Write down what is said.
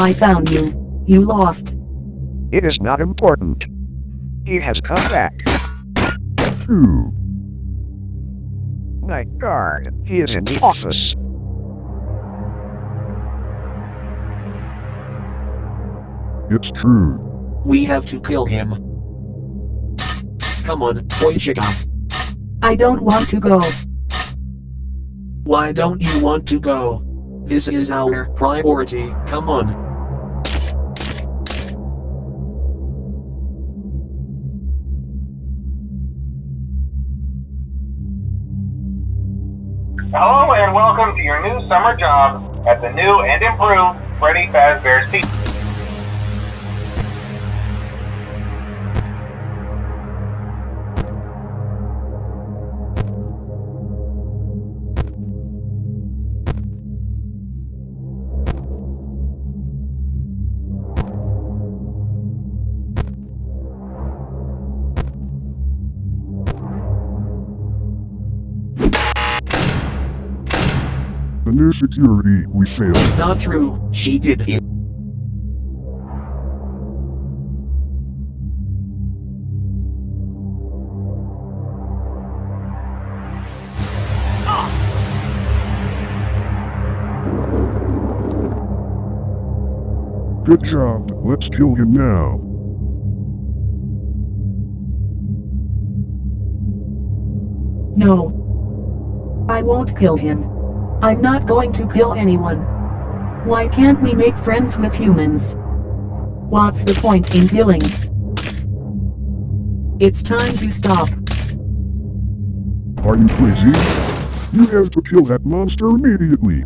I found you. You lost. It is not important. He has come back. True. Night guard. He is in the office. It's true. We have to kill him. Come on, Boychika. I don't want to go. Why don't you want to go? This is our priority, come on. Hello and welcome to your new summer job at the new and improved Freddy Fazbear's Pizza. The new security, we failed. Not true, she did it. Good job. Let's kill him now. No. I won't kill him. I'm not going to kill anyone. Why can't we make friends with humans? What's the point in killing? It's time to stop. Are you crazy? You have to kill that monster immediately.